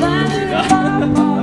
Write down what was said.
Yeah.